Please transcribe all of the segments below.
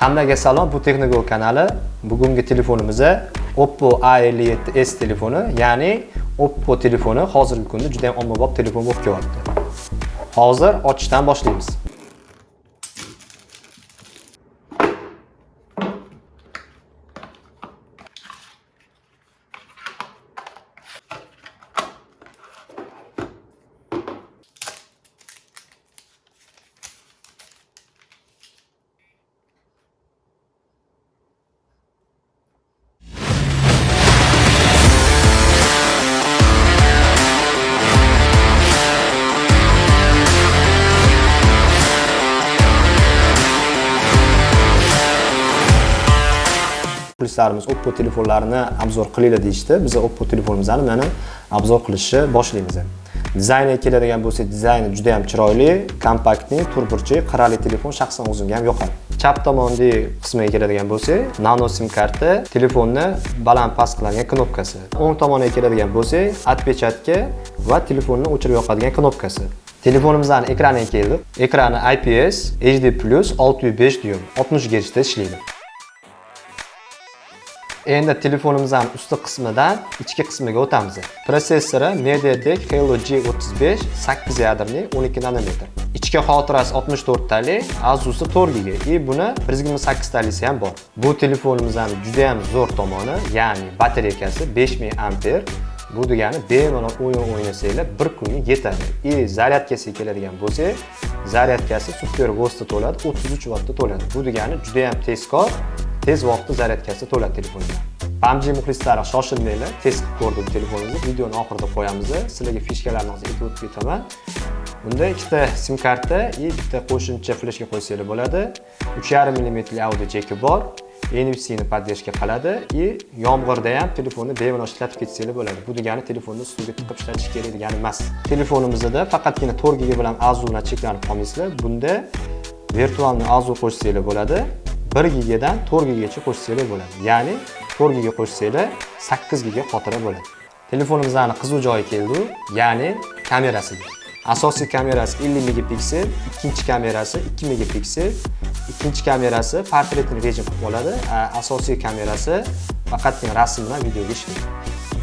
Hammaga salom, bu Texnigo kanali. Bugungi telefonimizda Oppo A57s telefoni, ya'ni Oppo telefoni hozirgi kunda juda ham ommabop telefon bo'lib kelyapti. Hozir ochishdan boshlaymiz. Muxlislarimiz Oppo telefonlarini obzor qilinglar deyishdi. Biz Oppo telefonimizni mana obzor qilishni boshlaymiz. Dizayniga keladigan bo'lsak, dizayni juda ham chiroyli, kompaktni, to'rtburchak qirrali telefon shaxsan o'zimga ham yoqadi. Chap tomondagi qismiga keladigan bo'lsak, nano sim karta, telefonni baland past qiladigan knopkasi. O'ng tomoniga keladigan bo'lsak, отпечатка va telefonni o'chirib yoqadigan knopkasi. telefonimizni ekraniga keldik. Ekrani IPS HD+ 605 dyum, 60 gertsda ishlaydi. Endi telefonimizning usti qismidan ichki qismiga o'tamiz. Protsessori MediaTek Helio G35 8 yadrli 12 nanometr. Ichki xotirasi 64 tali, Asus 4 GB. И buni 128 talisi ham bor. Bu telefonimizning juda ham zo'r tomoni, ya'ni batareykasi 5000 amper. Bu degani bemalol o'yin o'ynasanglar bir kunga yetadi. И zaryadkasiga keladigan bo'lsak, zaryadkasi super vosita to'ladi, 33 vattda to'ladi. Bu degani juda ham tezkor tez vaqtda zaryadkasi to'la telefonga. PUBG muxlislari shoshilmanglar, tez qilib ko'rdim telefoningizni, videoni oxirida qo'yamiz. Sizlarga fishkalarni aytib o'tib ketaman. Bunda ikkita sim karta va bitta qo'shimcha fleshka qo'ysanglar bo'ladi. 3.5 mm audio jeki bor. NFC ni поддержка qiladi и yomg'irda ham telefonni bemalol ishlatib ketsanglar bo'ladi. Bu degani telefonni suvga tiqib ishlatish kerak degani emas. Telefonimizda faqatgina 4 GB bilan AZU bilan cheklanib qolmaysizlar. Bunda virtualni AZU qo'shsanglar bo'ladi. 1 gigadan 4 GB qo'shsanglar bo'ladi. Ya'ni 4 giga qo'shsanglar 8 giga xotira bo'ladi. Telefonimizning qiziq joyi keldi, ya'ni kamerasiga. Asosiy kamerasi 50 megapiksel, ikkinchi kamerasi 2 megapiksel, ikkinchi kamerasi portretni rejim qilib oladi, asosiy kamerasi faqatgina rasm bilan videoga ishlaydi.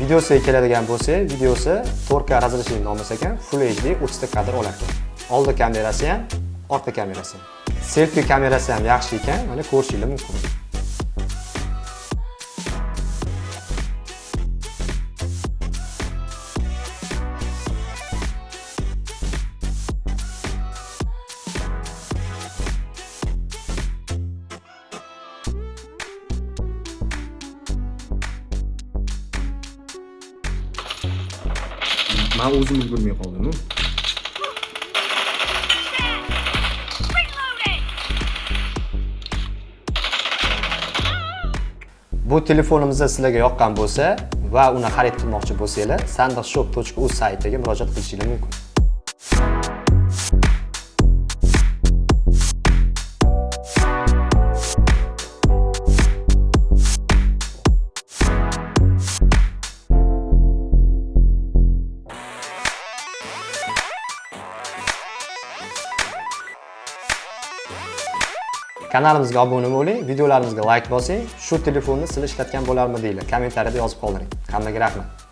Videosiga keladigan bo'lsa, videosi 4K разрешение olmasa ekan, Full HD 30 ta kadr olar ekan. Oldi kamerasi ham, orqa kamerasi ham. Selfie kamerasi ham yaxshi ekan, mana ko'rishingiz mumkin. man o'zim ulgurmay qoldim Bu telefonimizda sizlarga yoqqan bo'lsa va uni xarid qilmoqchi bo'lsanglar, sandiqshop.uz saytiga murojaat qilishingiz mumkin. Kanalimizga obuna bo'ling, videolarimizga like bosing, shu telefonni siz ishlatgan bo'larmidinglar? Kommentariyada yozib qoldiring. Hammaga rahmat.